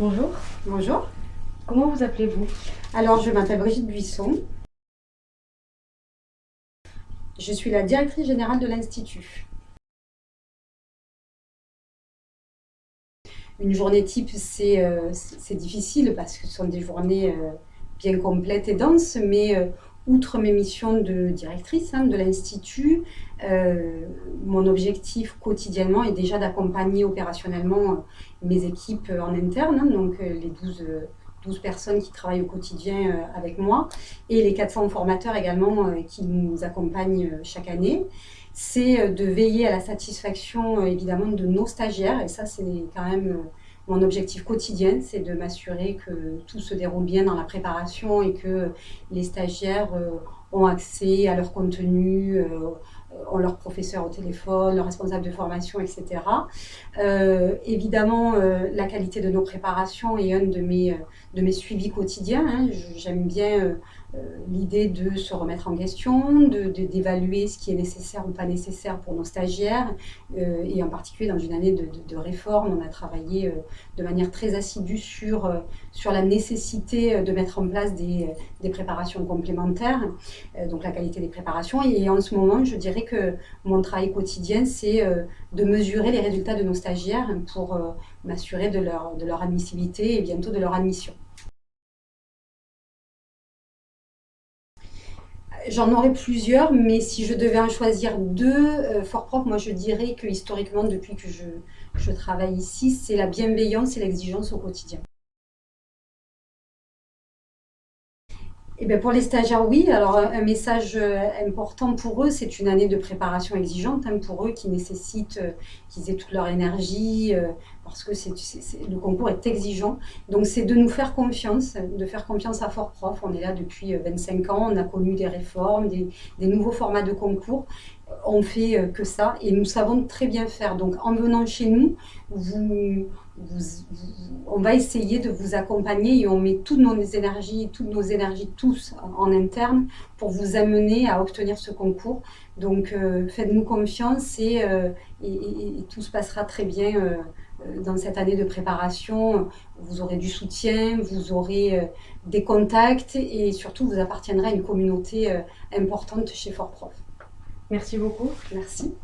Bonjour. Bonjour. Comment vous appelez-vous? Alors, je m'appelle Brigitte Buisson. Je suis la directrice générale de l'Institut. Une journée type, c'est euh, difficile parce que ce sont des journées euh, bien complètes et denses, mais euh, outre mes missions de directrice hein, de l'Institut, mon objectif quotidiennement est déjà d'accompagner opérationnellement mes équipes en interne, hein, donc les 12, 12, personnes qui travaillent au quotidien avec moi, et les 400 formateurs également qui nous accompagnent chaque année. C'est euh, de veiller à la satisfaction euh, évidemment de nos stagiaires et ça c'est quand même euh, mon objectif quotidien, c'est de m'assurer que tout se déroule bien dans la préparation et que les stagiaires ont accès à leur contenu, ont leur professeur au téléphone, leur responsable de formation, etc. évidemment, la qualité de nos préparations est un de mes, de suivis quotidiens. Hein. J'aime bien euh, l'idée de se remettre en question, d'évaluer ce qui est nécessaire ou pas nécessaire pour nos stagiaires, euh, et en particulier dans une année de, réforme, on a travaillé euh, de manière très assidue sur, sur la nécessité de mettre en place des, des préparations complémentaires, donc la qualité des préparations, et en ce moment, je dirais que mon travail quotidien, c'est de mesurer les résultats de nos stagiaires pour m'assurer de leur, de leur admissibilité et bientôt de leur admission. J'en aurais plusieurs, mais si je devais en choisir deux, euh, fort propres, moi je dirais que historiquement, depuis que je travaille ici, c'est la bienveillance et l'exigence au quotidien. Eh bien pour les stagiaires, oui. Alors, un message euh, important pour eux, c'est une année de préparation exigeante hein, pour eux qui nécessite euh, qu'ils aient toute leur énergie euh, parce que le concours est exigeant. Donc, c'est de nous faire confiance, de faire confiance à Fort Prof. On est là depuis 25 ans, on a connu des réformes, des, des nouveaux formats de concours on fait que ça et nous savons très bien faire. Donc en venant chez nous, vous, on va essayer de vous accompagner et on met toutes nos énergies, toutes nos énergies tous en, interne pour vous amener à obtenir ce concours. Donc euh, faites-nous confiance euh, et, tout se passera très bien euh, dans cette année de préparation. Vous aurez du soutien, vous aurez des contacts et surtout vous appartiendrez à une communauté importante chez Fort Prof. Merci beaucoup. Merci.